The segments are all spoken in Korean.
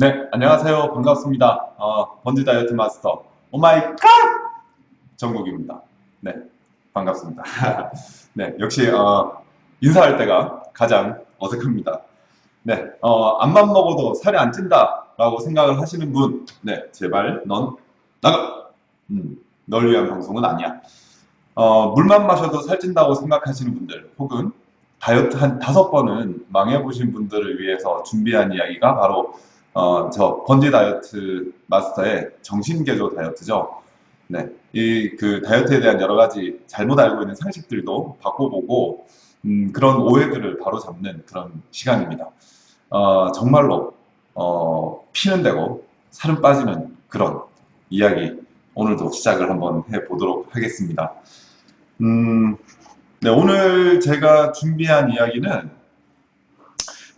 네, 안녕하세요. 반갑습니다. 어, 번지 다이어트 마스터 오마이갓 정국입니다. 네, 반갑습니다. 네, 역시 어, 인사할 때가 가장 어색합니다. 네, 어, 암만 먹어도 살이 안 찐다라고 생각을 하시는 분, 네, 제발 넌 나가. 음, 널 위한 방송은 아니야. 어, 물만 마셔도 살찐다고 생각하시는 분들, 혹은 다이어트 한 다섯 번은 망해보신 분들을 위해서 준비한 이야기가 바로 어, 저 번지 다이어트 마스터의 정신개조 다이어트죠. 네, 이 그 다이어트에 대한 여러 가지 잘못 알고 있는 상식들도 바꿔보고 음, 그런 오해들을 바로 잡는 그런 시간입니다. 어, 정말로 어, 피는 되고 살은 빠지는 그런 이야기 오늘도 시작을 한번 해보도록 하겠습니다. 음, 네, 오늘 제가 준비한 이야기는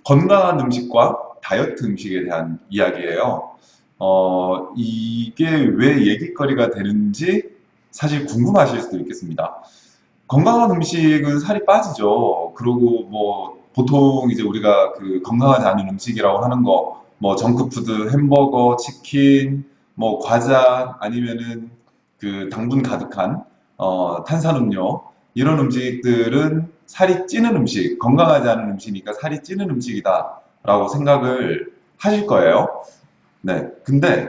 건강한 음식과 다이어트 음식에 대한 이야기예요. 어, 이게 왜 얘기거리가 되는지 사실 궁금하실 수도 있겠습니다. 건강한 음식은 살이 빠지죠. 그리고 뭐 보통 이제 우리가 그 건강하지 않은 음식이라고 하는 거, 뭐 정크푸드, 햄버거, 치킨, 뭐 과자 아니면은 그 당분 가득한 어, 탄산음료 이런 음식들은 살이 찌는 음식, 건강하지 않은 음식이니까 살이 찌는 음식이다 라고 생각을 하실 거예요. 네. 근데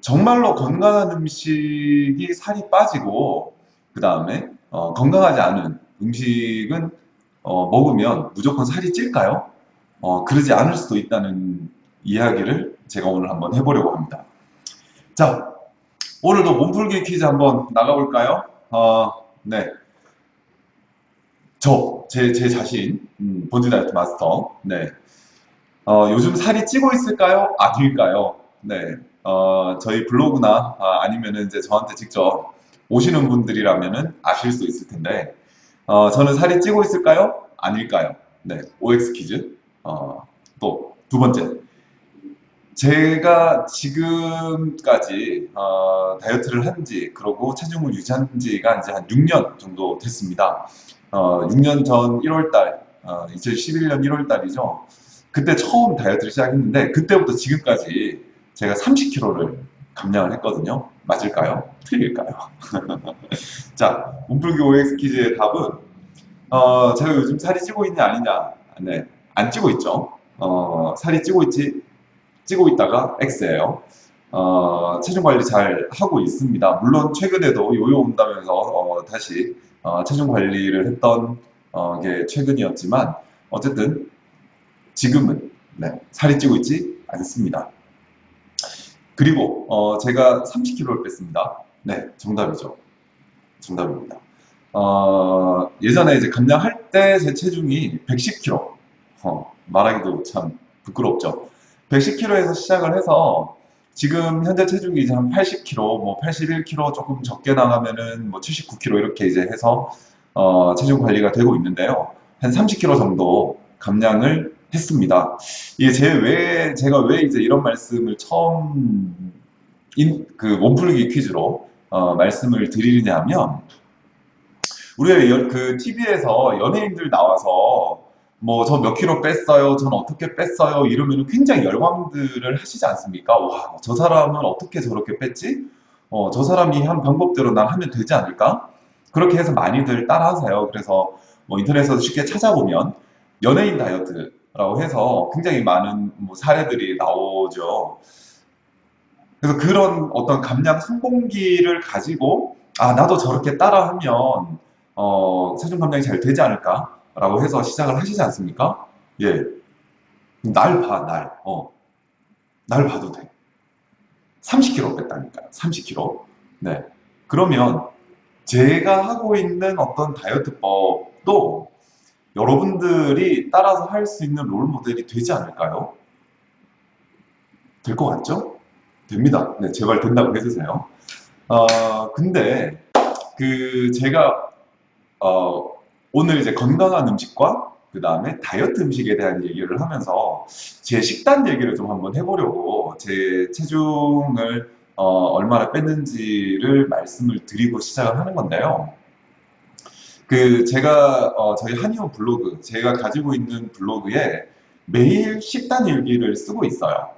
정말로 건강한 음식이 살이 빠지고 그 다음에 어, 건강하지 않은 음식은 어, 먹으면 무조건 살이 찔까요? 어, 그러지 않을 수도 있다는 이야기를 제가 오늘 한번 해보려고 합니다. 자, 오늘도 몸풀기 퀴즈 한번 나가볼까요? 어, 네. 저, 제, 제 자신, 음, 본즈 다이어트 마스터. 네. 어, 요즘 살이 찌고 있을까요? 아닐까요? 네. 어, 저희 블로그나 아, 니면은 이제 저한테 직접 오시는 분들이라면은 아실 수 있을 텐데, 어, 저는 살이 찌고 있을까요? 아닐까요? 네. OX 퀴즈. 어, 또 두 번째. 제가 지금까지 어, 다이어트를 한 지 그리고 체중을 유지한 지가 이제 한 6년 정도 됐습니다. 어, 6년 전 1월달, 어, 2011년 1월달이죠. 그때 처음 다이어트를 시작했는데 그때부터 지금까지 제가 30kg를 감량을 했거든요. 맞을까요? 틀릴까요? 자, 몸풀기 OX 퀴즈의 답은 어, 제가 요즘 살이 찌고 있냐 아니냐 네, 안 찌고 있죠. 어, 살이 찌고 있지 찌고 있다가 X예요. 어, 체중 관리 잘 하고 있습니다. 물론 최근에도 요요 온다면서 어, 다시 어, 체중 관리를 했던 어, 게 최근이었지만 어쨌든 지금은 네, 살이 찌고 있지 않습니다. 그리고 어, 제가 30kg를 뺐습니다. 네, 정답이죠. 정답입니다. 어, 예전에 이제 감량할 때 제 체중이 110kg. 어, 말하기도 참 부끄럽죠. 110kg에서 시작을 해서 지금 현재 체중이 이제 한 80kg, 뭐 81kg 조금 적게 나가면은 뭐 79kg 이렇게 이제 해서 어, 체중 관리가 되고 있는데요. 한 30kg 정도 감량을 했습니다. 이게 제 왜, 제가 왜 이제 이런 말씀을 처음 인, 그 몸풀기 퀴즈로 어, 말씀을 드리느냐 하면 우리가 그 TV에서 연예인들 나와서 뭐 저 몇 킬로 뺐어요, 전 어떻게 뺐어요 이러면 굉장히 열광들을 하시지 않습니까? 와, 저 사람은 어떻게 저렇게 뺐지? 어, 저 사람이 한 방법대로 난 하면 되지 않을까? 그렇게 해서 많이들 따라하세요. 그래서 뭐 인터넷에서 쉽게 찾아보면 연예인 다이어트라고 해서 굉장히 많은 뭐 사례들이 나오죠. 그래서 그런 어떤 감량 성공기를 가지고 아 나도 저렇게 따라하면 어, 체중 감량이 잘 되지 않을까? 라고 해서 시작을 하시지 않습니까? 예. 날 봐, 날. 어. 날 봐도 돼. 30kg 뺐다니까요. 30kg. 네. 그러면 제가 하고 있는 어떤 다이어트법도 여러분들이 따라서 할 수 있는 롤 모델이 되지 않을까요? 될 것 같죠? 됩니다. 네, 제발 된다고 해주세요. 어, 근데 그 제가 어, 오늘 이제 건강한 음식과 그 다음에 다이어트 음식에 대한 얘기를 하면서 제 식단 얘기를 좀 한번 해보려고 제 체중을 어, 얼마나 뺐는지를 말씀을 드리고 시작을 하는 건데요. 그 제가 어, 저희 한의원 블로그 제가 가지고 있는 블로그에 매일 식단 일기를 쓰고 있어요.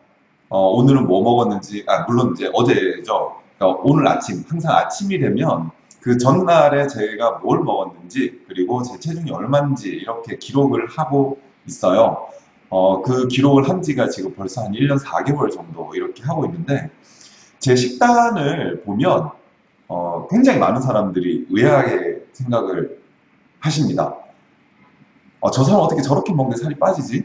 어, 오늘은 뭐 먹었는지, 아, 물론 이제 어제죠. 그러니까 오늘 아침, 항상 아침이 되면 그 전날에 제가 뭘 먹었는지, 그리고 제 체중이 얼마인지 이렇게 기록을 하고 있어요. 어, 그 기록을 한 지가 지금 벌써 한 1년 4개월 정도 이렇게 하고 있는데, 제 식단을 보면, 어, 굉장히 많은 사람들이 의아하게 생각을 하십니다. 어, 저 사람 어떻게 저렇게 먹는데 살이 빠지지?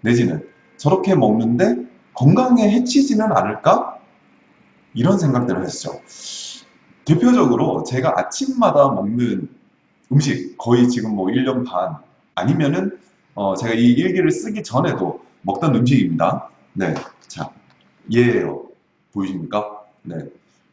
내지는 저렇게 먹는데 건강에 해치지는 않을까? 이런 생각들을 하시죠. 대표적으로 제가 아침마다 먹는 음식 거의 지금 뭐 1년 반 아니면은 어, 제가 이 일기를 쓰기 전에도 먹던 음식입니다. 네, 자, 얘예요. 보이십니까? 네,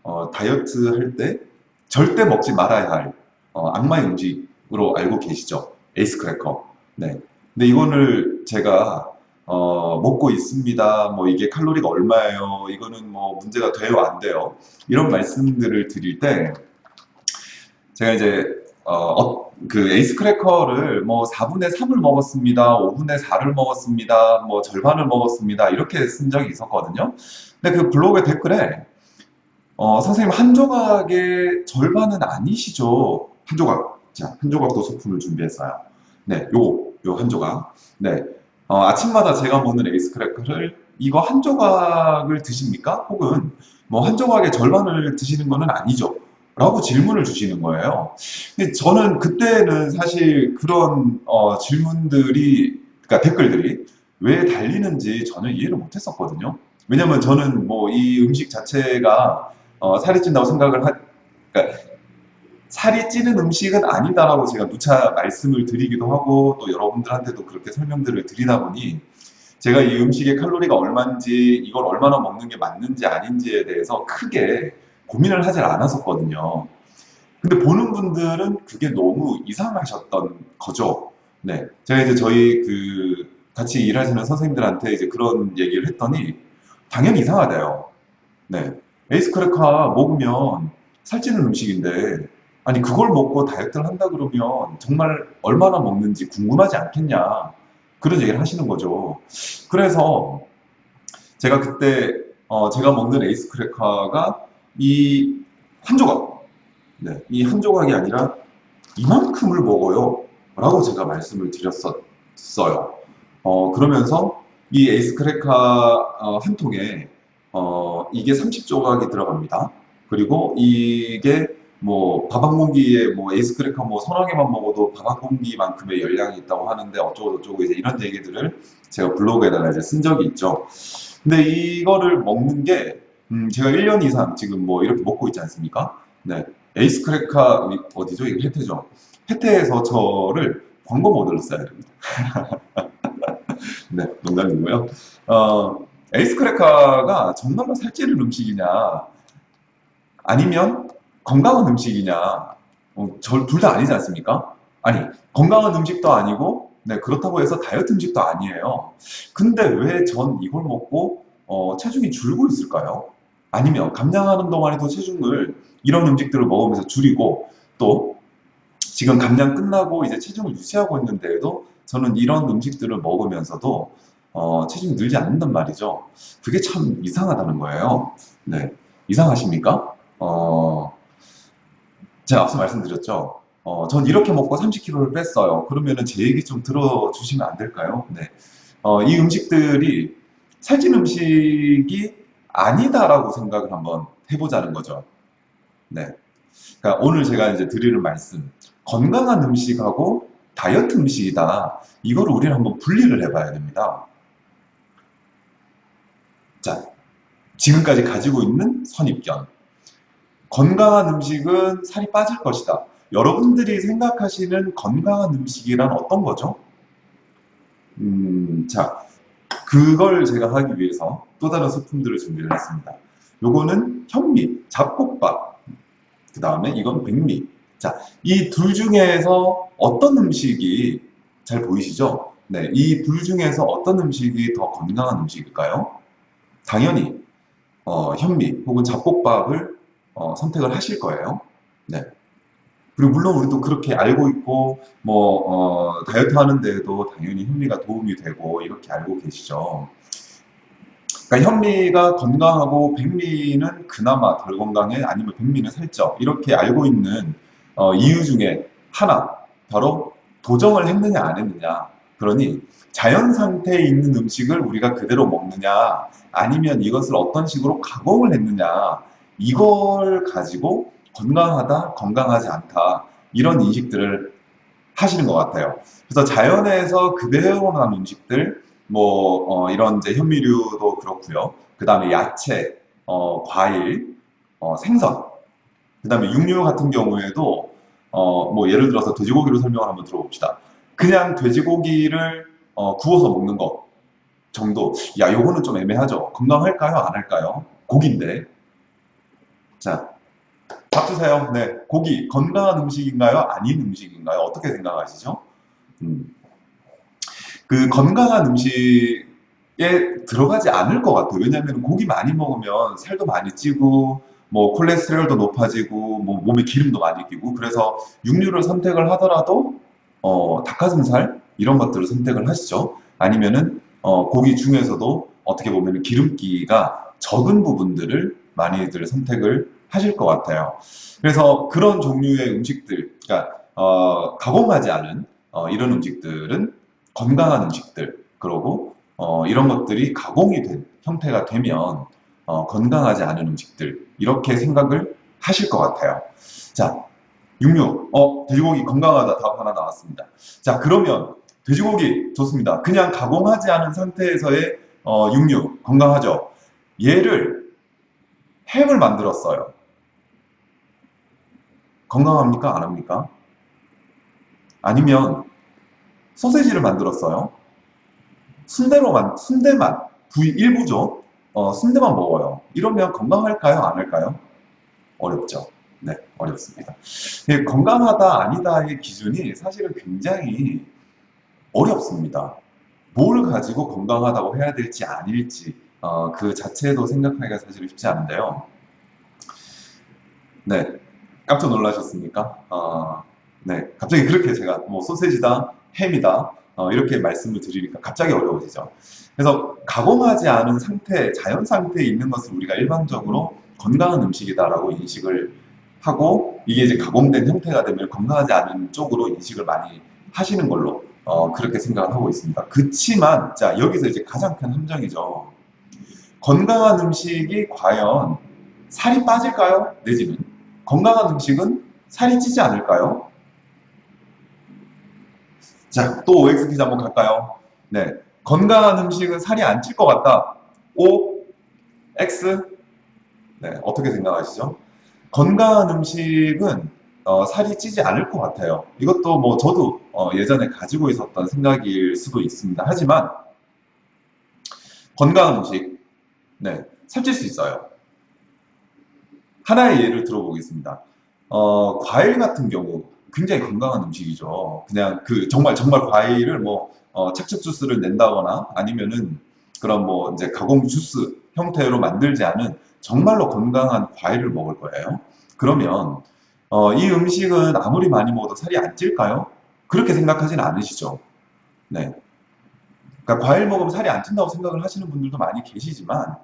어, 다이어트 할 때 절대 먹지 말아야 할 어, 악마의 음식으로 알고 계시죠? 에이스 크래커. 네, 근데 이거를 제가 어, 먹고 있습니다. 뭐 이게 칼로리가 얼마예요? 이거는 뭐 문제가 돼요, 안 돼요? 이런 말씀들을 드릴 때 제가 이제 어, 어, 그 에이스 크래커를 뭐 4분의 3을 먹었습니다. 5분의 4를 먹었습니다. 뭐 절반을 먹었습니다. 이렇게 쓴 적이 있었거든요. 근데 그 블로그 댓글에 어, 선생님 한 조각의 절반은 아니시죠? 한 조각. 자, 한 조각도 소품을 준비했어요. 네, 요, 요 한 조각. 네. 어, 아침마다 제가 먹는 에이스 크래커를 이거 한 조각을 드십니까? 혹은 뭐 한 조각의 절반을 드시는 거는 아니죠. 라고 질문을 주시는 거예요. 근데 저는 그때는 사실 그런 어, 질문들이, 그러니까 댓글들이 왜 달리는지 전혀 이해를 못했었거든요. 왜냐면 저는 뭐 이 음식 자체가 어, 살이 찐다고 생각을 하, 그러니까 살이 찌는 음식은 아니다라고 제가 누차 말씀을 드리기도 하고 또 여러분들한테도 그렇게 설명들을 드리다 보니 제가 이 음식의 칼로리가 얼마인지 이걸 얼마나 먹는 게 맞는지 아닌지에 대해서 크게 고민을 하질 않았었거든요. 근데 보는 분들은 그게 너무 이상하셨던 거죠. 네. 제가 이제 저희 그 같이 일하시는 선생님들한테 이제 그런 얘기를 했더니 당연히 이상하대요. 네. 에이스 크래커 먹으면 살찌는 음식인데 아니 그걸 먹고 다이어트를 한다 그러면 정말 얼마나 먹는지 궁금하지 않겠냐 그런 얘기를 하시는 거죠. 그래서 제가 그때 어, 제가 먹는 에이스 크래커가 이 한 조각, 네, 이 한 조각이 아니라 이만큼을 먹어요. 라고 제가 말씀을 드렸었어요. 어, 그러면서 이 에이스 크래커 어, 한 통에 어, 이게 30조각이 들어갑니다. 그리고 이게 뭐 밥 한 공기에 뭐 에이스 크래커 뭐 서너 개만 먹어도 밥 한 공기만큼의 열량이 있다고 하는데 어쩌고 저쩌고 이제 이런 얘기들을 제가 블로그에다가 이제 쓴 적이 있죠. 근데 이거를 먹는 게 음, 제가 1년 이상 지금 뭐 이렇게 먹고 있지 않습니까? 네. 에이스 크래커 어디죠? 이거 해태죠. 해태에서 저를 광고 모델로 써야 됩니다. 네, 농담이고요. 어, 에이스 크래커가 정말로 살찌는 음식이냐, 아니면 건강한 음식이냐, 어, 둘다 아니지 않습니까? 아니, 건강한 음식도 아니고, 네, 그렇다고 해서 다이어트 음식도 아니에요. 근데 왜 전 이걸 먹고 어, 체중이 줄고 있을까요? 아니면 감량하는 동안에도 체중을 이런 음식들을 먹으면서 줄이고 또 지금 감량 끝나고 이제 체중을 유지하고 있는데도 저는 이런 음식들을 먹으면서도 어, 체중이 늘지 않는단 말이죠. 그게 참 이상하다는 거예요. 네. 이상하십니까? 어, 제가 앞서 말씀드렸죠. 어, 전 이렇게 먹고 30kg를 뺐어요. 그러면은 제 얘기 좀 들어주시면 안 될까요? 네. 어, 이 음식들이 살찐 음식이 아니다라고 생각을 한번 해보자는 거죠. 네. 그러니까 오늘 제가 이제 드리는 말씀, 건강한 음식하고 다이어트 음식이다. 이거를 우리는 한번 분리를 해봐야 됩니다. 자, 지금까지 가지고 있는 선입견. 건강한 음식은 살이 빠질 것이다. 여러분들이 생각하시는 건강한 음식이란 어떤 거죠? 음, 자, 그걸 제가 하기 위해서 또 다른 소품들을 준비를 했습니다. 요거는 현미, 잡곡밥, 그 다음에 이건 백미. 자, 이 둘 중에서 어떤 음식이 잘 보이시죠? 네, 이 둘 중에서 어떤 음식이 더 건강한 음식일까요? 당연히 어, 현미 혹은 잡곡밥을 어, 선택을 하실 거예요. 네. 그리고 물론 우리도 그렇게 알고 있고 뭐 어, 다이어트 하는 데에도 당연히 현미가 도움이 되고 이렇게 알고 계시죠. 그러니까 현미가 건강하고 백미는 그나마 덜 건강해 아니면 백미는 살쪄 이렇게 알고 있는 어, 이유 중에 하나 바로 도정을 했느냐 안 했느냐 그러니 자연 상태에 있는 음식을 우리가 그대로 먹느냐 아니면 이것을 어떤 식으로 가공을 했느냐 이걸 가지고 건강하다 건강하지 않다 이런 인식들을 하시는 것 같아요 그래서 자연에서 그대로 난 음식들 뭐 어, 이런 이제 현미류도 그렇고요 그 다음에 야채 어, 과일 어, 생선 그 다음에 육류 같은 경우에도 어, 뭐 예를 들어서 돼지고기로 설명을 한번 들어봅시다. 그냥 돼지고기를 어, 구워서 먹는 것 정도. 야, 요거는 좀 애매하죠. 건강할까요? 안 할까요? 고기인데. 자, 밥 주세요. 네, 고기 건강한 음식인가요? 아닌 음식인가요? 어떻게 생각하시죠? 음. 그 건강한 음식에 들어가지 않을 것 같아요. 왜냐하면 고기 많이 먹으면 살도 많이 찌고 뭐 콜레스테롤도 높아지고 뭐 몸에 기름도 많이 끼고 그래서 육류를 선택을 하더라도 어, 닭가슴살 이런 것들을 선택을 하시죠. 아니면은 어, 고기 중에서도 어떻게 보면 기름기가 적은 부분들을 많이들 선택을 하실 것 같아요. 그래서 그런 종류의 음식들, 그러니까 어, 가공하지 않은 어, 이런 음식들은 건강한 음식들, 그러고 어, 이런 것들이 가공이 된 형태가 되면 어, 건강하지 않은 음식들 이렇게 생각을 하실 것 같아요. 자, 육류. 어, 돼지고기 건강하다 답 하나 나왔습니다. 자, 그러면 돼지고기 좋습니다. 그냥 가공하지 않은 상태에서의 어, 육류 건강하죠. 얘를 햄을 만들었어요. 건강합니까? 안 합니까? 아니면 소세지를 만들었어요. 순대로만 순대만 부위 일부죠. 어, 순대만 먹어요. 이러면 건강할까요? 안 할까요? 어렵죠. 네, 어렵습니다. 네, 건강하다, 아니다의 기준이 사실은 굉장히 어렵습니다. 뭘 가지고 건강하다고 해야 될지 아닐지 어, 그 자체도 생각하기가 사실 쉽지 않은데요. 네, 깜짝 놀라셨습니까? 어, 네, 갑자기 그렇게 제가 뭐 소세지다, 햄이다 어, 이렇게 말씀을 드리니까 갑자기 어려워지죠. 그래서 가공하지 않은 상태, 자연 상태에 있는 것을 우리가 일반적으로 건강한 음식이다라고 인식을 하고 이게 이제 가공된 형태가 되면 건강하지 않은 쪽으로 인식을 많이 하시는 걸로 어, 그렇게 생각을 하고 있습니다. 그치만 자 여기서 이제 가장 큰 함정이죠. 건강한 음식이 과연 살이 빠질까요? 내지는 건강한 음식은 살이 찌지 않을까요? 자, 또 OX 퀴즈 한번 갈까요? 네. 건강한 음식은 살이 안 찔 것 같다. O, X. 네, 어떻게 생각하시죠? 건강한 음식은 어, 살이 찌지 않을 것 같아요. 이것도 뭐 저도 어, 예전에 가지고 있었던 생각일 수도 있습니다. 하지만 건강한 음식, 네, 살찔 수 있어요. 하나의 예를 들어보겠습니다. 어, 과일 같은 경우 굉장히 건강한 음식이죠. 그냥 그 정말 정말 과일을 뭐 어, 착즙 주스를 낸다거나 아니면은 그런 뭐 이제 가공 주스 형태로 만들지 않은 정말로 건강한 과일을 먹을 거예요. 그러면 어, 이 음식은 아무리 많이 먹어도 살이 안 찔까요? 그렇게 생각하지는 않으시죠. 네. 그러니까 과일 먹으면 살이 안 찐다고 생각을 하시는 분들도 많이 계시지만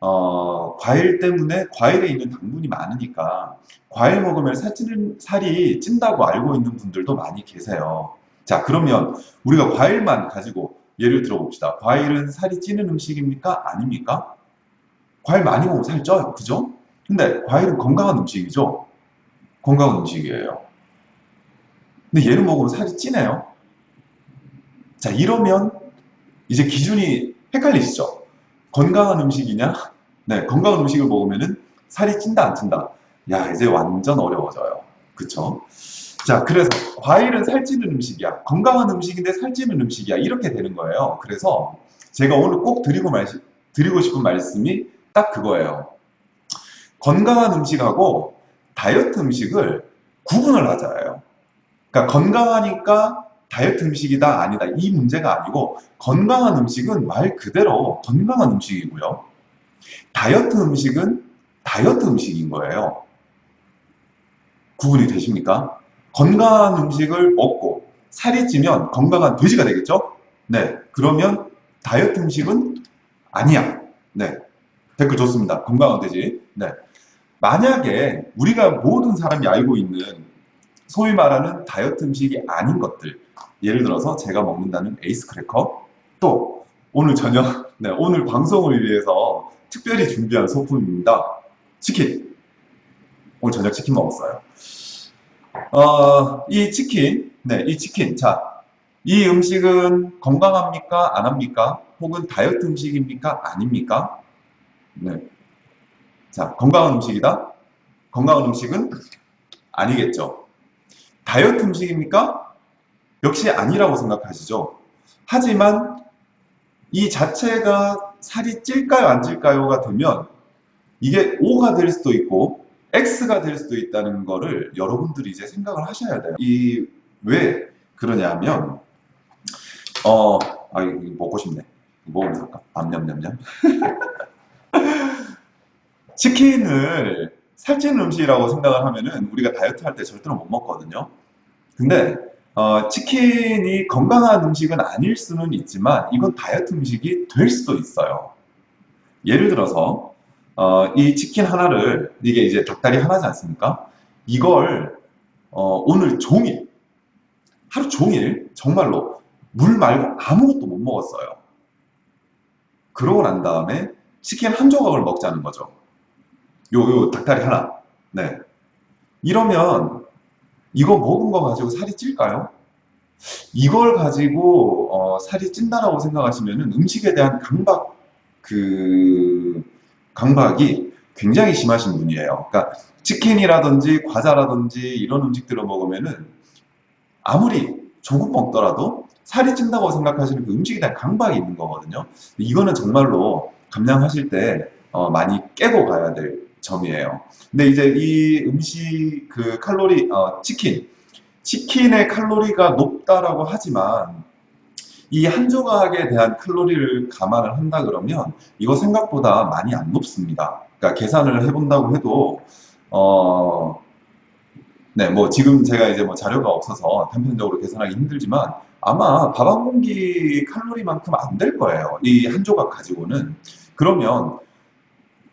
어, 과일 때문에 과일에 있는 당분이 많으니까 과일 먹으면 살찌는, 살이 찐다고 알고 있는 분들도 많이 계세요. 자, 그러면 우리가 과일만 가지고 예를 들어 봅시다. 과일은 살이 찌는 음식입니까? 아닙니까? 과일 많이 먹으면 살 쪄요. 그죠? 근데 과일은 건강한 음식이죠? 건강한 음식이에요. 근데 얘를 먹으면 살이 찌네요. 자, 이러면 이제 기준이 헷갈리시죠? 건강한 음식이냐? 네, 건강한 음식을 먹으면은 살이 찐다 안 찐다. 야, 이제 완전 어려워져요. 그쵸? 자, 그래서 과일은 살찌는 음식이야. 건강한 음식인데 살찌는 음식이야. 이렇게 되는 거예요. 그래서 제가 오늘 꼭 드리고, 말, 드리고 싶은 말씀이 딱 그거예요. 건강한 음식하고 다이어트 음식을 구분을 하자예요. 그러니까 건강하니까 다이어트 음식이다 아니다 이 문제가 아니고 건강한 음식은 말 그대로 건강한 음식이고요. 다이어트 음식은 다이어트 음식인 거예요. 구분이 되십니까? 건강한 음식을 먹고 살이 찌면 건강한 돼지가 되겠죠? 네. 그러면 다이어트 음식은 아니야. 네. 댓글 좋습니다. 건강한 돼지. 네. 만약에 우리가 모든 사람이 알고 있는 소위 말하는 다이어트 음식이 아닌 것들 예를 들어서 제가 먹는다는 에이스 크래커 또 오늘 저녁 네, 오늘 방송을 위해서 특별히 준비한 소품입니다. 치킨 오늘 저녁 치킨 먹었어요. 어, 이 치킨 네, 이 치킨 자, 이 음식은 건강합니까? 안 합니까? 혹은 다이어트 음식입니까? 아닙니까? 네. 자, 건강한 음식이다? 건강한 음식은 아니겠죠. 다이어트 음식입니까? 역시 아니라고 생각하시죠. 하지만 이 자체가 살이 찔까요, 안 찔까요가 되면 이게 O가 될 수도 있고 X가 될 수도 있다는 거를 여러분들이 이제 생각을 하셔야 돼요. 이 왜 그러냐면 어, 아 먹고 싶네. 먹으면서 할까? 암냠냠냠. 치킨을 살찌는 음식이라고 생각을 하면은 우리가 다이어트 할 때 절대로 못 먹거든요. 근데 어, 치킨이 건강한 음식은 아닐 수는 있지만 이건 다이어트 음식이 될 수도 있어요. 예를 들어서 어, 이 치킨 하나를 이게 이제 닭다리 하나지 않습니까? 이걸 어, 오늘 종일 하루 종일 정말로 물 말고 아무것도 못 먹었어요. 그러고 난 다음에 치킨 한 조각을 먹자는 거죠. 요, 요 닭다리 하나. 네. 이러면 이거 먹은 거 가지고 살이 찔까요? 이걸 가지고 어, 살이 찐다라고 생각하시면 음식에 대한 강박 그 강박이 굉장히 심하신 분이에요. 그러니까 치킨이라든지 과자라든지 이런 음식들을 먹으면은 아무리 조금 먹더라도 살이 찐다고 생각하시는 그 음식에 대한 강박이 있는 거거든요. 이거는 정말로 감량하실 때 어, 많이 깨고 가야 될 점이에요. 근데 이제 이 음식 그 칼로리 어, 치킨 치킨의 칼로리가 높다라고 하지만 이 한 조각에 대한 칼로리를 감안을 한다 그러면 이거 생각보다 많이 안 높습니다. 그러니까 계산을 해본다고 해도 어, 네, 뭐 지금 제가 이제 뭐 자료가 없어서 단편적으로 계산하기 힘들지만 아마 밥 한 공기 칼로리만큼 안 될 거예요. 이 한 조각 가지고는. 그러면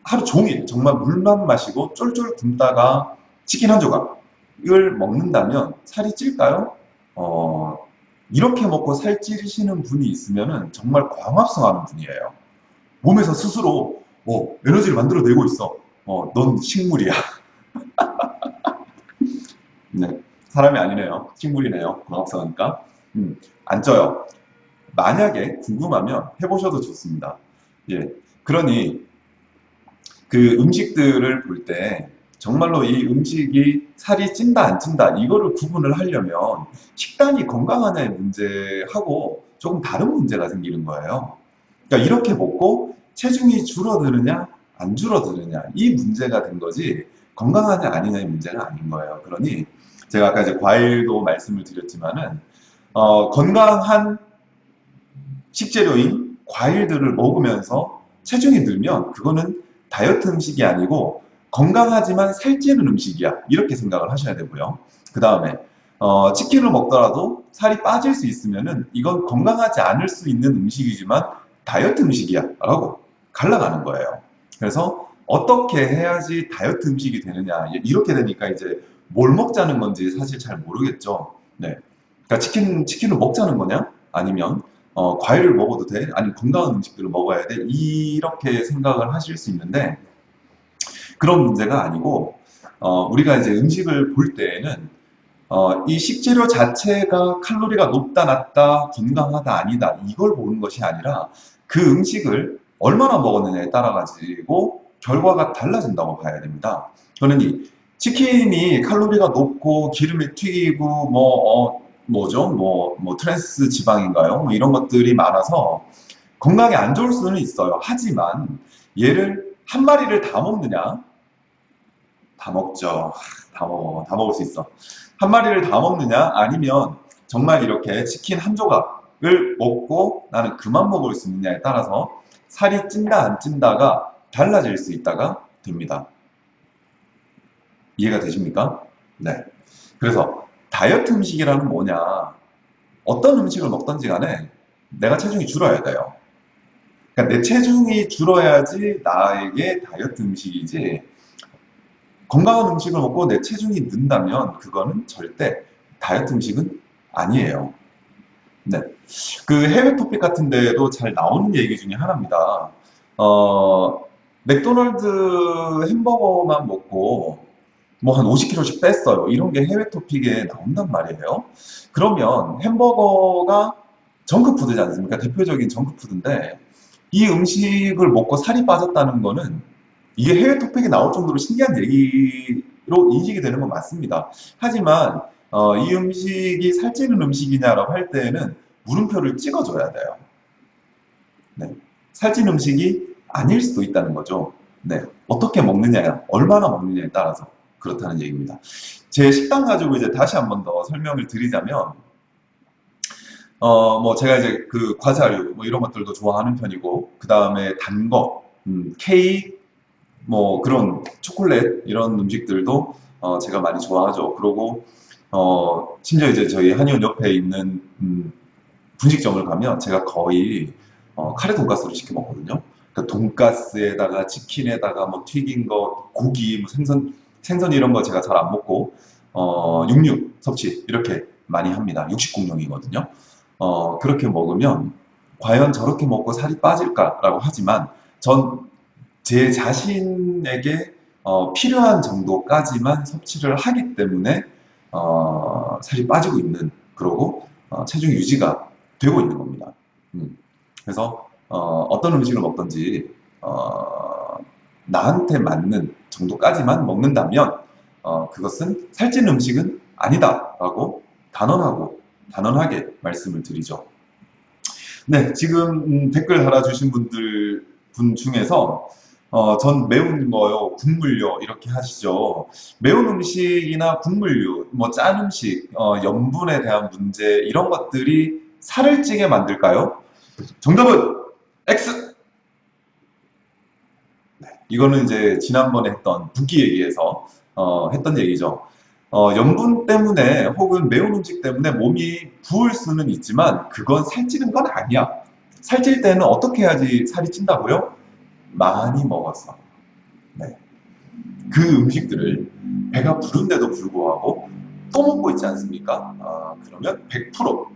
하루 종일 정말 물만 마시고 쫄쫄 굶다가 치킨 한 조각을 먹는다면 살이 찔까요? 어, 이렇게 먹고 살 찌시는 분이 있으면 정말 광합성하는 분이에요. 몸에서 스스로 어, 에너지를 만들어내고 있어. 어, 넌 식물이야. 네, 사람이 아니네요. 식물이네요. 광합성하니까. 음, 안 쪄요. 만약에 궁금하면 해보셔도 좋습니다. 예, 그러니 그 음식들을 볼 때 정말로 이 음식이 살이 찐다 안 찐다 이거를 구분을 하려면 식단이 건강하냐의 문제하고 조금 다른 문제가 생기는 거예요. 그러니까 이렇게 먹고 체중이 줄어드느냐 안 줄어드느냐 이 문제가 된 거지 건강하냐 아니냐의 문제가 아닌 거예요. 그러니 제가 아까 이제 과일도 말씀을 드렸지만은 어, 건강한 식재료인 과일들을 먹으면서 체중이 늘면 그거는 다이어트 음식이 아니고 건강하지만 살찌는 음식이야. 이렇게 생각을 하셔야 되고요. 그 다음에 어, 치킨을 먹더라도 살이 빠질 수 있으면은 이건 건강하지 않을 수 있는 음식이지만 다이어트 음식이야 라고 갈라가는 거예요. 그래서 어떻게 해야지 다이어트 음식이 되느냐 이렇게 되니까 이제 뭘 먹자는 건지 사실 잘 모르겠죠. 네. 그러니까 치킨, 치킨을 먹자는 거냐? 아니면 어, 과일을 먹어도 돼? 아니면 건강한 음식들을 먹어야 돼? 이렇게 생각을 하실 수 있는데 그런 문제가 아니고 어, 우리가 이제 음식을 볼 때에는 어, 이 식재료 자체가 칼로리가 높다 낮다 건강하다 아니다 이걸 보는 것이 아니라 그 음식을 얼마나 먹었느냐에 따라 가지고 결과가 달라진다고 봐야 됩니다. 그러니 치킨이 칼로리가 높고 기름에 튀기고 뭐 어, 뭐죠? 뭐, 뭐 트랜스 지방인가요? 뭐 이런 것들이 많아서 건강에 안 좋을 수는 있어요. 하지만 얘를 한 마리를 다 먹느냐? 다 먹죠. 다 먹어. 다 먹을 수 있어. 한 마리를 다 먹느냐? 아니면 정말 이렇게 치킨 한 조각을 먹고 나는 그만 먹을 수 있느냐에 따라서 살이 찐다 안 찐다가 달라질 수 있다가 됩니다. 이해가 되십니까? 네. 그래서 다이어트 음식이라는 뭐냐? 어떤 음식을 먹던지 간에 내가 체중이 줄어야 돼요. 그러니까 내 체중이 줄어야지 나에게 다이어트 음식이지 건강한 음식을 먹고 내 체중이 는다면 그거는 절대 다이어트 음식은 아니에요. 네. 그 해외 토픽 같은 데도 잘 나오는 얘기 중에 하나입니다. 어, 맥도날드 햄버거만 먹고 뭐 한 50kg씩 뺐어요. 이런 게 해외 토픽에 나온단 말이에요. 그러면 햄버거가 정크푸드지 않습니까? 대표적인 정크푸드인데 이 음식을 먹고 살이 빠졌다는 거는 이게 해외 토픽에 나올 정도로 신기한 얘기로 인식이 되는 건 맞습니다. 하지만 어, 이 음식이 살찌는 음식이냐라고 할 때에는 물음표를 찍어줘야 돼요. 네. 살찐 음식이 아닐 수도 있다는 거죠. 네. 어떻게 먹느냐, 얼마나 먹느냐에 따라서 그렇다는 얘기입니다. 제 식단 가지고 이제 다시 한 번 더 설명을 드리자면, 어, 뭐 제가 이제 그 과자류 뭐 이런 것들도 좋아하는 편이고, 그 다음에 단 거, 음, 케이크, 뭐 그런 초콜릿 이런 음식들도 어, 제가 많이 좋아하죠. 그리고 어, 심지어 이제 저희 한의원 옆에 있는 음, 분식점을 가면 제가 거의 어, 카레 돈가스를 시켜 먹거든요. 그러니까 돈가스에다가 치킨에다가 뭐 튀긴 거, 고기, 뭐 생선, 생선 이런 거 제가 잘 안 먹고 어, 육류 섭취 이렇게 많이 합니다. 육식공룡이거든요. 어, 그렇게 먹으면 과연 저렇게 먹고 살이 빠질까라고 하지만 전 제 자신에게 어, 필요한 정도까지만 섭취를 하기 때문에 어, 살이 빠지고 있는 그러고 어, 체중 유지가 되고 있는 겁니다. 음. 그래서 어, 떤 음식을 먹든지 어, 나한테 맞는 정도까지만 먹는다면 어, 그것은 살찐 음식은 아니다 라고 단언하고 단언하게 말씀을 드리죠. 네, 지금 음, 댓글 달아주신 분들 분 중에서 어, 전 매운 거요, 국물요 이렇게 하시죠. 매운 음식이나 국물류, 뭐 짠 음식, 어, 염분에 대한 문제 이런 것들이 살을 찌게 만들까요? 정답은 X! 네, 이거는 이제 지난번에 했던 붓기 얘기에서 어, 했던 얘기죠. 어, 염분 때문에 혹은 매운 음식 때문에 몸이 부을 수는 있지만 그건 살찌는 건 아니야. 살찔 때는 어떻게 해야지 살이 찐다고요? 많이 먹었어. 네. 그 음식들을 배가 부른데도 불구하고 또 먹고 있지 않습니까? 아, 그러면 100%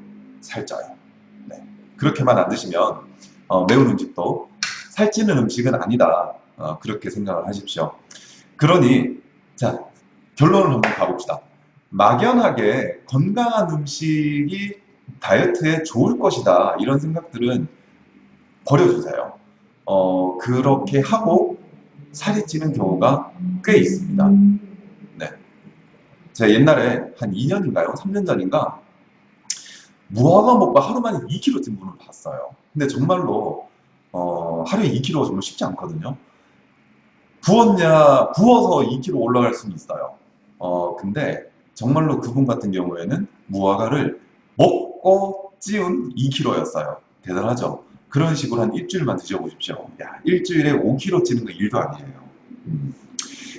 살쪄요. 네. 그렇게만 안 드시면 어, 매운 음식도 살찌는 음식은 아니다. 어, 그렇게 생각을 하십시오. 그러니 자 결론을 한번 가봅시다. 막연하게 건강한 음식이 다이어트에 좋을 것이다 이런 생각들은 버려주세요. 어, 그렇게 하고 살이 찌는 경우가 꽤 있습니다. 네. 제가 옛날에 한 2년인가요? 3년 전인가 무화과 먹고 하루 만에 2kg 찐 분을 봤어요. 근데 정말로 어, 하루에 2kg 정말 쉽지 않거든요. 부었냐, 부어서 2kg 올라갈 수는 있어요. 어, 근데 정말로 그분 같은 경우에는 무화과를 먹고 찌운 2kg였어요. 대단하죠? 그런 식으로 한 일주일만 드셔보십시오. 야, 일주일에 5kg 찌는 거 일도 아니에요. 음.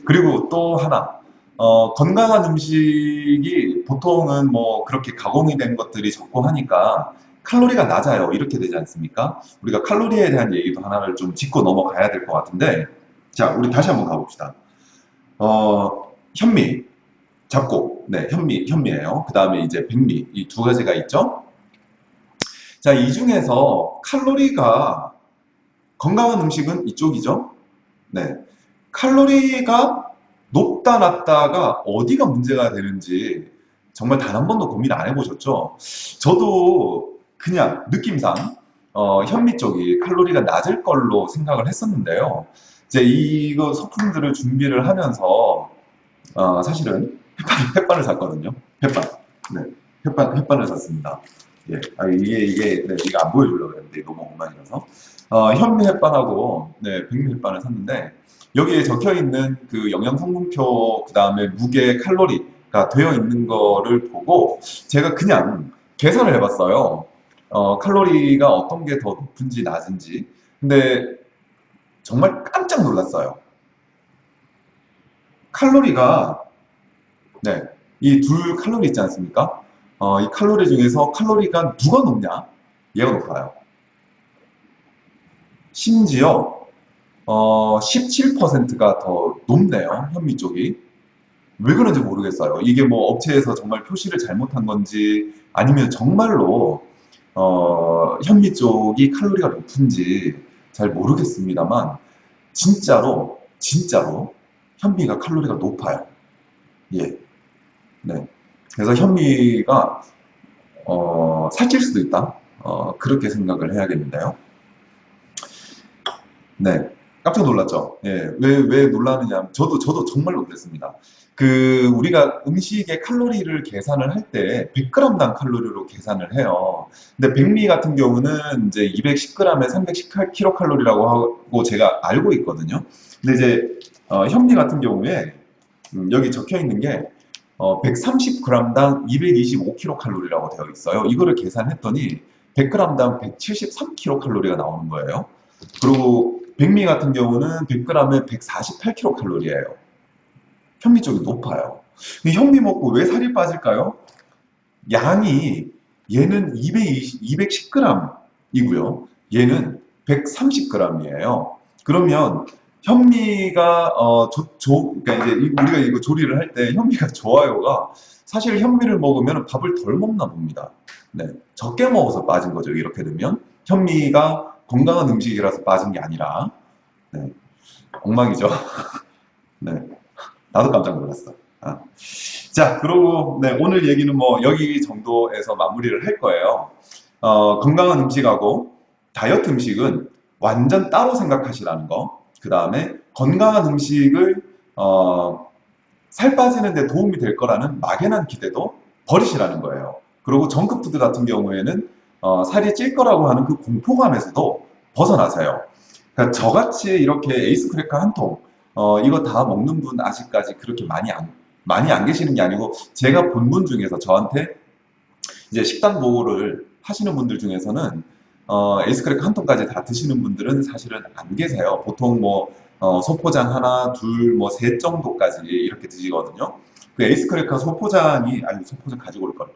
그리고 또 하나, 어, 건강한 음식이 보통은 뭐 그렇게 가공이 된 것들이 적고 하니까 칼로리가 낮아요. 이렇게 되지 않습니까? 우리가 칼로리에 대한 얘기도 하나를 좀 짚고 넘어가야 될 것 같은데, 자, 우리 다시 한번 가봅시다. 어, 현미, 잡곡, 네, 현미, 현미예요. 그 다음에 이제 백미, 이 두 가지가 있죠. 자, 이 중에서 칼로리가 건강한 음식은 이쪽이죠. 네. 칼로리가 높다 낮다가 어디가 문제가 되는지 정말 단 한 번도 고민 안 해보셨죠? 저도 그냥 느낌상 어, 현미 쪽이 칼로리가 낮을 걸로 생각을 했었는데요. 이제 이거 소품들을 준비를 하면서 어, 사실은 햇반, 햇반 을 샀거든요. 햇반. 네. 햇반, 햇반을 샀습니다. 예, 아, 이게, 이게, 네, 이거 안 보여주려고 했는데, 너무 엉망이라서. 어, 현미 햇반하고, 네, 백미 햇반을 샀는데, 여기에 적혀 있는 그 영양 성분표, 그 다음에 무게, 칼로리가 되어 있는 거를 보고, 제가 그냥 계산을 해봤어요. 어, 칼로리가 어떤 게 더 높은지 낮은지. 근데, 정말 깜 짝 놀랐어요. 칼로리가, 네, 이 둘 칼로리 있지 않습니까? 어, 이 칼로리 중에서 칼로리가 누가 높냐? 얘가 높아요. 심지어 어, 17%가 더 높네요. 현미 쪽이. 왜 그런지 모르겠어요. 이게 뭐 업체에서 정말 표시를 잘못한 건지 아니면 정말로 어, 현미 쪽이 칼로리가 높은지 잘 모르겠습니다만 진짜로 진짜로 현미가 칼로리가 높아요. 예. 네. 그래서 현미가 어, 살찔 수도 있다. 어, 그렇게 생각을 해야겠는데요. 네. 깜짝 놀랐죠. 예. 왜, 왜 놀라느냐. 저도, 저도 정말 놀랐습니다. 그, 우리가 음식의 칼로리를 계산을 할 때 100g당 칼로리로 계산을 해요. 근데 백미 같은 경우는 이제 210g에 318kcal라고 하고 제가 알고 있거든요. 근데 이제, 어, 현미 같은 경우에, 음, 여기 적혀 있는 게, 어, 130g당 225kcal라고 되어 있어요. 이거를 계산했더니 100g당 173kcal가 나오는 거예요. 그리고 백미 같은 경우는 100g에 148kcal예요. 현미 쪽이 높아요. 현미 먹고 왜 살이 빠질까요? 양이 얘는 220, 210g이고요. 얘는 130g이에요. 그러면 현미가 어, 조, 조, 그러니까 이제 우리가 이거 조리를 할 때 현미가 좋아요가 사실 현미를 먹으면 밥을 덜 먹나 봅니다. 네, 적게 먹어서 빠진 거죠. 이렇게 되면 현미가 건강한 음식이라서 빠진 게 아니라 네, 엉망이죠. 네, 나도 깜짝 놀랐어. 아. 자, 그리고 네, 오늘 얘기는 뭐 여기 정도에서 마무리를 할 거예요. 어, 건강한 음식하고 다이어트 음식은 완전 따로 생각하시라는 거. 그 다음에 건강한 음식을 어, 살 빠지는 데 도움이 될 거라는 막연한 기대도 버리시라는 거예요. 그리고 정크푸드 같은 경우에는 어, 살이 찔 거라고 하는 그 공포감에서도 벗어나세요. 그러니까 저같이 이렇게 에이스 크래커 한 통, 어, 이거 다 먹는 분 아직까지 그렇게 많이 안, 많이 안 계시는 게 아니고 제가 본 분 중에서 저한테 이제 식단 보고를 하시는 분들 중에서는 어, 에이스 크래커 한 통까지 다 드시는 분들은 사실은 안 계세요. 보통 뭐 어, 소포장 하나, 둘, 뭐 셋 정도까지 이렇게 드시거든요. 그 에이스 크래커 소포장이 아니 소포장 가지고 올 걸.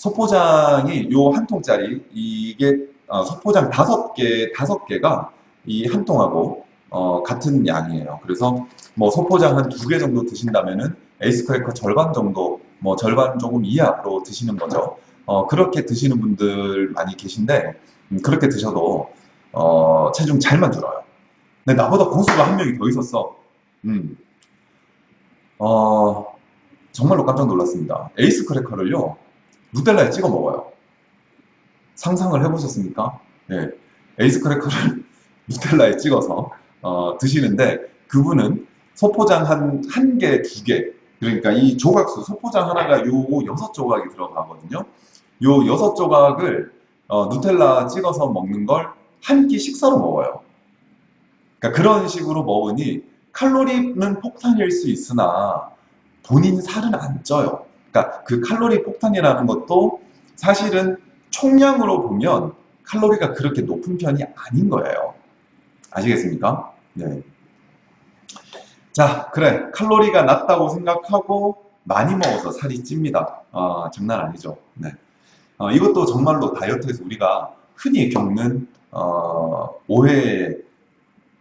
소포장이 요 한 통짜리 이게 어, 소포장 다섯 개 다섯 개가 이 한 통하고 어, 같은 양이에요. 그래서 뭐 소포장 한 두 개 정도 드신다면은 에이스크래커 절반 정도, 뭐 절반 조금 이하로 드시는 거죠. 어, 그렇게 드시는 분들 많이 계신데 음, 그렇게 드셔도 어, 체중 잘만 줄어요. 근데 나보다 고수가 한 명이 더 있었어. 음. 어, 정말로 깜짝 놀랐습니다. 에이스 크래커를요, 누텔라에 찍어 먹어요. 상상을 해보셨습니까? 네. 에이스 크래커를 누텔라에 찍어서 어, 드시는데 그분은 소포장 한, 한 개, 두 개, 그러니까 이 조각수, 소포장 하나가 요 여섯 조각이 들어가거든요. 요 여섯 조각을 어, 누텔라 찍어서 먹는 걸 한 끼 식사로 먹어요. 그러니까 그런 식으로 먹으니 칼로리는 폭탄일 수 있으나 본인 살은 안 쪄요. 그러니까 그 칼로리 폭탄이라는 것도 사실은 총량으로 보면 칼로리가 그렇게 높은 편이 아닌 거예요. 아시겠습니까? 네. 자, 그래. 칼로리가 낮다고 생각하고 많이 먹어서 살이 찝니다. 아, 장난 아니죠. 네. 어, 이것도 정말로 다이어트에서 우리가 흔히 겪는 어, 오해에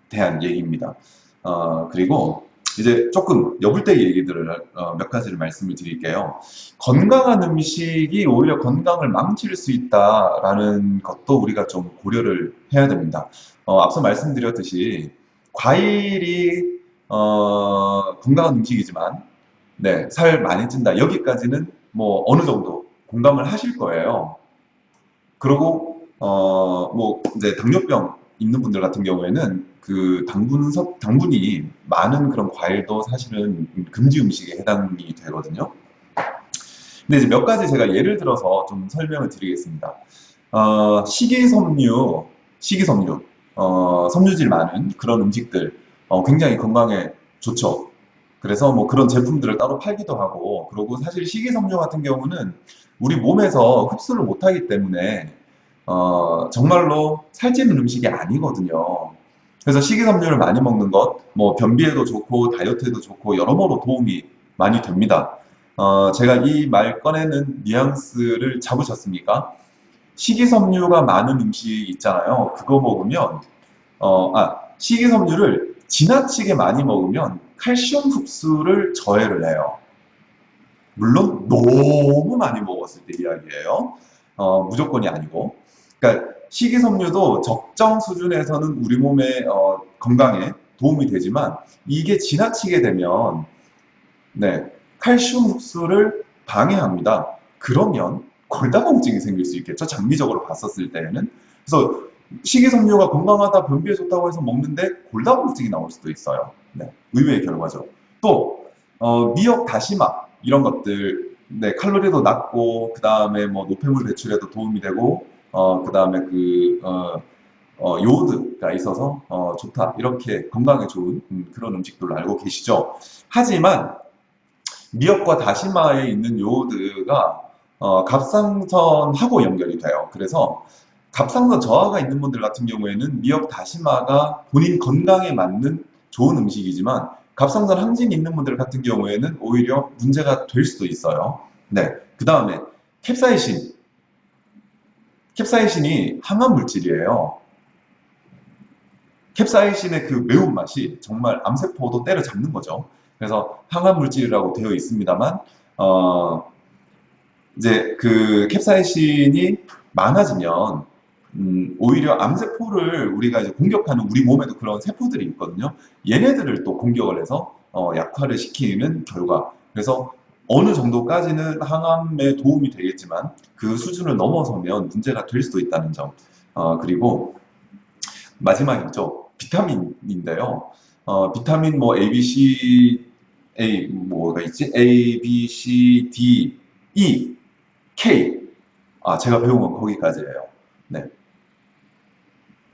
대한 얘기입니다. 어, 그리고 이제 조금 여불대 얘기들을 어, 몇 가지를 말씀을 드릴게요. 건강한 음식이 오히려 건강을 망칠 수 있다라는 것도 우리가 좀 고려를 해야 됩니다. 어, 앞서 말씀드렸듯이 과일이 어, 건강한 음식이지만 네, 살 많이 찐다. 여기까지는 뭐 어느 정도 공감을 하실 거예요. 그리고 어, 뭐 이제 당뇨병 있는 분들 같은 경우에는 그 당분 섭 당분이 많은 그런 과일도 사실은 금지 음식에 해당이 되거든요. 근데 이제 몇 가지 제가 예를 들어서 좀 설명을 드리겠습니다. 어, 식이섬유, 식이섬유, 어, 섬유질 많은 그런 음식들 어, 굉장히 건강에 좋죠. 그래서 뭐 그런 제품들을 따로 팔기도 하고 그리고 사실 식이섬유 같은 경우는 우리 몸에서 흡수를 못하기 때문에 어, 정말로 살찌는 음식이 아니거든요. 그래서 식이섬유를 많이 먹는 것, 뭐 변비에도 좋고 다이어트에도 좋고 여러모로 도움이 많이 됩니다. 어, 제가 이 말 꺼내는 뉘앙스를 잡으셨습니까? 식이섬유가 많은 음식 있잖아요. 그거 먹으면, 어, 아, 식이섬유를 지나치게 많이 먹으면 칼슘 흡수를 저해를 해요. 물론 너무 많이 먹었을 때 이야기예요. 어, 무조건이 아니고. 그러니까 식이섬유도 적정 수준에서는 우리 몸의 어, 건강에 도움이 되지만 이게 지나치게 되면 네, 칼슘 흡수를 방해합니다. 그러면 골다공증이 생길 수 있겠죠. 장기적으로 봤었을 때에는. 그래서 식이섬유가 건강하다, 변비에 좋다고 해서 먹는데 골다공증이 나올 수도 있어요. 네, 의외의 결과죠. 또 어, 미역, 다시마 이런 것들 네, 칼로리도 낮고 그 다음에 뭐 노폐물 배출에도 도움이 되고 어, 그 다음에 그 어, 어, 요오드가 있어서 어, 좋다 이렇게 건강에 좋은 음, 그런 음식들로 알고 계시죠. 하지만 미역과 다시마에 있는 요오드가 어, 갑상선하고 연결이 돼요. 그래서 갑상선 저하가 있는 분들 같은 경우에는 미역, 다시마가 본인 건강에 맞는 좋은 음식이지만 갑상선 항진이 있는 분들 같은 경우에는 오히려 문제가 될 수도 있어요. 네. 그 다음에 캡사이신. 캡사이신이 항암 물질이에요. 캡사이신의 그 매운맛이 정말 암세포도 때려잡는 거죠. 그래서 항암 물질이라고 되어 있습니다만, 어, 이제 그 캡사이신이 많아지면, 음, 오히려 암세포를 우리가 이제 공격하는 우리 몸에도 그런 세포들이 있거든요. 얘네들을 또 공격을 해서 어, 약화를 시키는 결과. 그래서 어느 정도까지는 항암에 도움이 되겠지만 그 수준을 넘어서면 문제가 될 수도 있다는 점. 어, 그리고 마지막이죠. 비타민인데요. 어, 비타민 뭐 A, B, C, A 뭐가 있지? A, B, C, D, E, K. 아, 제가 배운 건 거기까지예요. 네.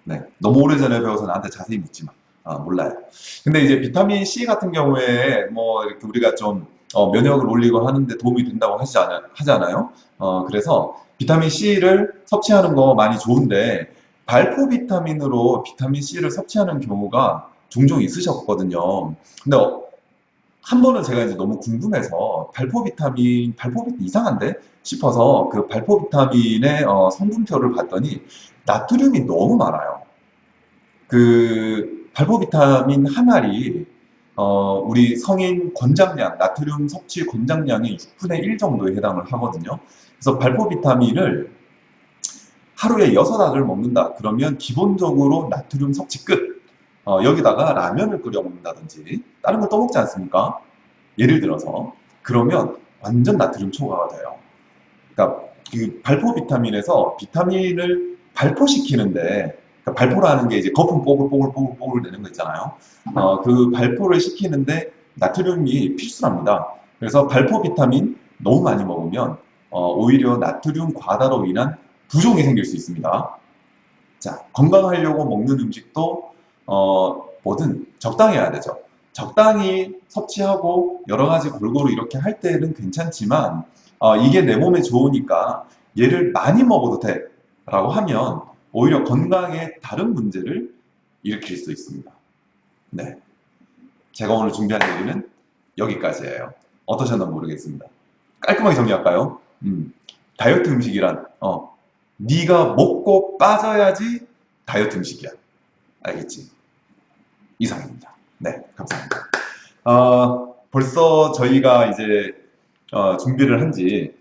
네. 너무 오래전에 배워서 나한테 자세히 묻지 마. 아, 몰라요. 근데 이제 비타민 C 같은 경우에 뭐 이렇게 우리가 좀 어, 면역을 올리고 하는데 도움이 된다고 하지 않아, 하잖아요. 어, 그래서 비타민 C를 섭취하는 거 많이 좋은데 발포 비타민으로 비타민 C를 섭취하는 경우가 종종 있으셨거든요. 근데 어, 한 번은 제가 이제 너무 궁금해서 발포 비타민, 발포 비타민 이상한데 싶어서 그 발포 비타민의 어, 성분표를 봤더니 나트륨이 너무 많아요. 그 발포 비타민 한 알이 어, 우리 성인 권장량, 나트륨 섭취 권장량의 6분의 1 정도에 해당을 하거든요. 그래서 발포 비타민을 하루에 6알을 먹는다. 그러면 기본적으로 나트륨 섭취 끝. 어, 여기다가 라면을 끓여 먹는다든지 다른 거또 먹지 않습니까? 예를 들어서 그러면 완전 나트륨 초과가 돼요. 그러니까 그 발포 비타민에서 비타민을 발포시키는데 그러니까 발포라는 게 이제 거품 뽀글뽀글뽀글뽀글 내는 거 있잖아요. 어, 그 발포를 시키는데 나트륨이 필수랍니다. 그래서 발포 비타민 너무 많이 먹으면 어, 오히려 나트륨 과다로 인한 부종이 생길 수 있습니다. 자, 건강하려고 먹는 음식도 어, 뭐든 적당히 해야 되죠. 적당히 섭취하고 여러 가지 골고루 이렇게 할 때는 괜찮지만 어, 이게 내 몸에 좋으니까 얘를 많이 먹어도 돼 라고 하면 오히려 건강에 다른 문제를 일으킬 수 있습니다. 네. 제가 오늘 준비한 얘기는 여기까지예요. 어떠셨나 모르겠습니다. 깔끔하게 정리할까요? 음, 다이어트 음식이란 어, 네가 먹고 빠져야지 다이어트 음식이야. 알겠지? 이상입니다. 네, 감사합니다. 어, 벌써 저희가 이제 어, 준비를 한지